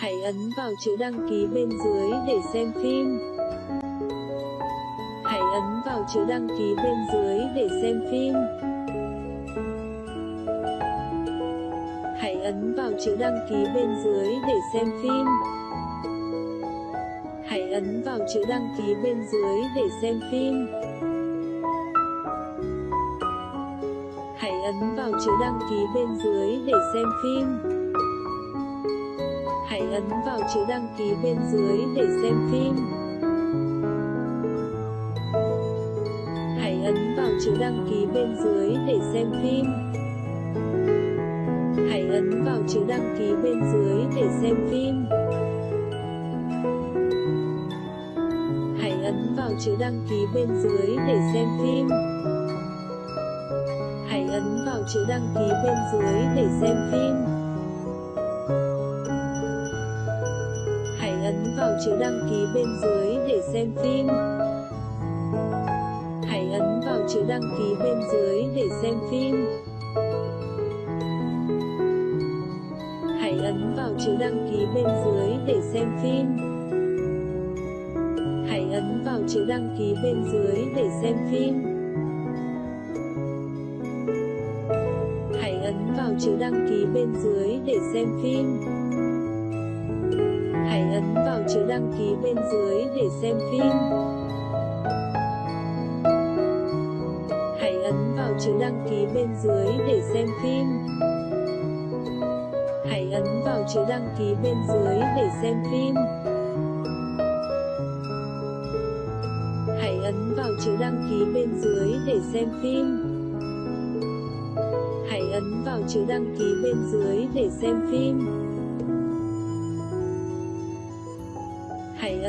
Hãy ấn vào chữ đăng ký bên dưới để xem phim. Hãy ấn vào chữ đăng ký bên dưới để xem phim. Hãy ấn vào chữ đăng ký bên dưới để xem phim. Hãy ấn vào chữ đăng ký bên dưới để xem phim. Hãy ấn vào chữ đăng ký bên dưới để xem phim. Hãy ấn vào chữ đăng ký bên dưới để xem phim. Hãy ấn vào chữ đăng ký bên dưới để xem phim. Hãy ấn vào chữ đăng ký bên dưới để xem phim. Hãy ấn vào chữ đăng ký bên dưới để xem phim. Hãy ấn vào chữ đăng ký bên dưới để xem phim. Chữ đăng ký bên dưới để xem phim. Hãy ấn vào chữ đăng ký bên dưới để xem phim. Hãy ấn vào chữ đăng ký bên dưới để xem phim. Hãy ấn vào chữ đăng ký bên dưới để xem phim. Hãy ấn vào chữ đăng ký bên dưới để xem phim. Hãy ấn vào chữ đăng ký bên dưới để xem phim. Hãy ấn vào chữ đăng ký bên dưới để xem phim. Hãy ấn vào chữ đăng ký bên dưới để xem phim. Hãy ấn vào chữ đăng ký bên dưới để xem phim. Hãy ấn vào chữ đăng ký bên dưới để xem phim.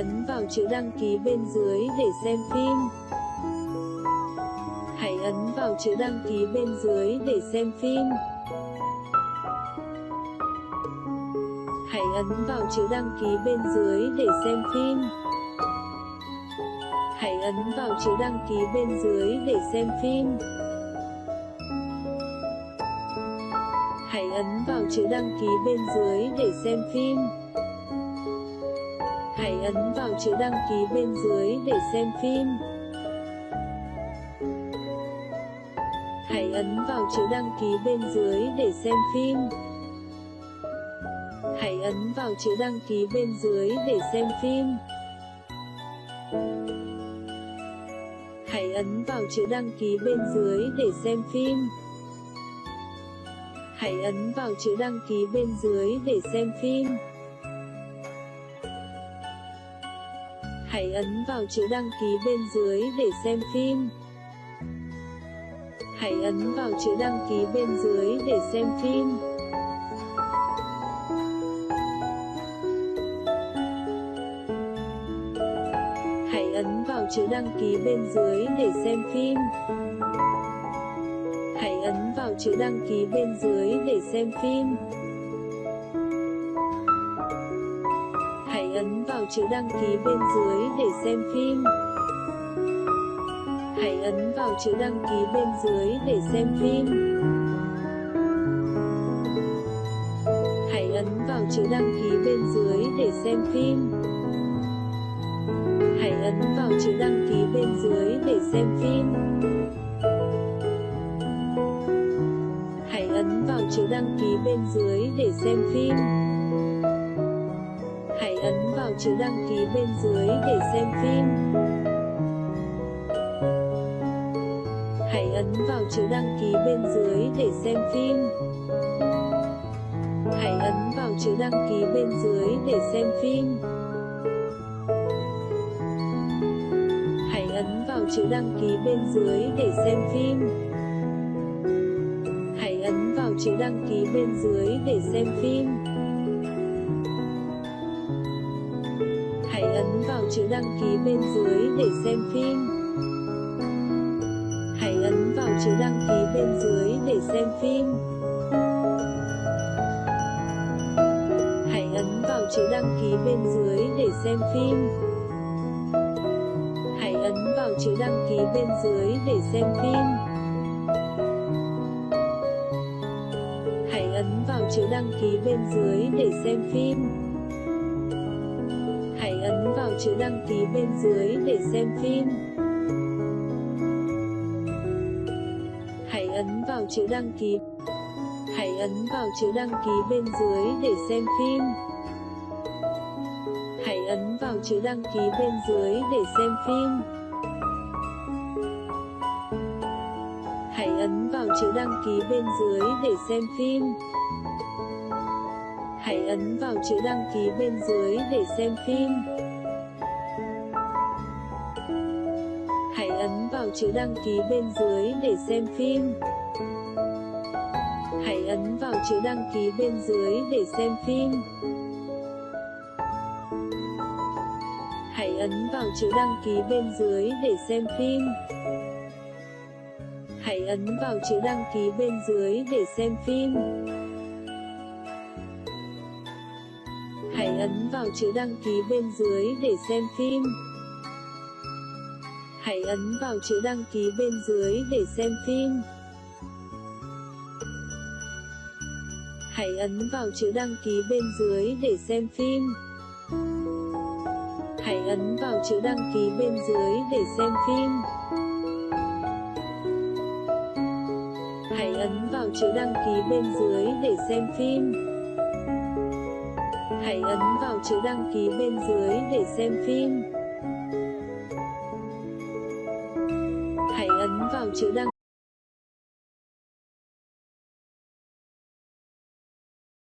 Ấn vào chữ đăng ký bên dưới để xem phim. Hãy ấn vào chữ đăng ký bên dưới để xem phim. Hãy ấn vào chữ đăng ký bên dưới để xem phim. Hãy ấn vào chữ đăng ký bên dưới để xem phim. Hãy ấn vào chữ đăng ký bên dưới để xem phim. Hãy ấn vào chữ đăng ký bên dưới để xem phim. Hãy ấn vào chữ đăng ký bên dưới để xem phim. Hãy ấn vào chữ đăng ký bên dưới để xem phim. Hãy ấn vào chữ đăng ký bên dưới để xem phim. Hãy ấn vào chữ đăng ký bên dưới để xem phim. Hãy ấn vào chữ đăng ký bên dưới để xem phim. Hãy ấn vào chữ đăng ký bên dưới để xem phim. Hãy ấn vào chữ đăng ký bên dưới để xem phim. Hãy ấn vào chữ đăng ký bên dưới để xem phim. Vào chữ đăng ký bên dưới để xem phim. Hãy ấn vào chữ đăng ký bên dưới để xem phim. Hãy ấn vào chữ đăng ký bên dưới để xem phim. Hãy ấn vào chữ đăng ký bên dưới để xem phim. Hãy ấn vào chữ đăng ký bên dưới để xem phim. Hãy ấn vào chữ đăng ký bên dưới để xem phim. Hãy ấn vào chữ đăng ký bên dưới để xem phim. Hãy ấn vào chữ đăng ký bên dưới để xem phim. Hãy ấn vào chữ đăng ký bên dưới để xem phim. Hãy ấn vào chữ đăng ký bên dưới để xem phim. Chữ đăng ký bên dưới để xem phim. Hãy ấn vào chữ đăng ký bên dưới để xem phim. Hãy ấn vào chữ đăng ký bên dưới để xem phim. Hãy ấn vào chữ đăng ký bên dưới để xem phim. Hãy ấn vào chữ đăng ký bên dưới để xem phim chữ đăng ký bên dưới để xem phim. Hãy ấn vào chữ đăng ký. Hãy ấn vào chữ đăng ký bên dưới để xem phim. Hãy ấn vào chữ đăng ký bên dưới để xem phim. Hãy ấn vào chữ đăng ký bên dưới để xem phim. Hãy ấn vào chữ đăng ký bên dưới để xem phim. Chữ đăng ký bên dưới để xem phim. Hãy ấn vào chữ đăng ký bên dưới để xem phim. Hãy ấn vào chữ đăng ký bên dưới để xem phim. Hãy ấn vào chữ đăng ký bên dưới để xem phim. Hãy ấn vào chữ đăng ký bên dưới để xem phim. Hãy ấn vào chữ đăng ký bên dưới để xem phim. Hãy ấn vào chữ đăng ký bên dưới để xem phim. Hãy ấn vào chữ đăng ký bên dưới để xem phim. Hãy ấn vào chữ đăng ký bên dưới để xem phim. Hãy ấn vào chữ đăng ký bên dưới để xem phim. Vào chữ đăng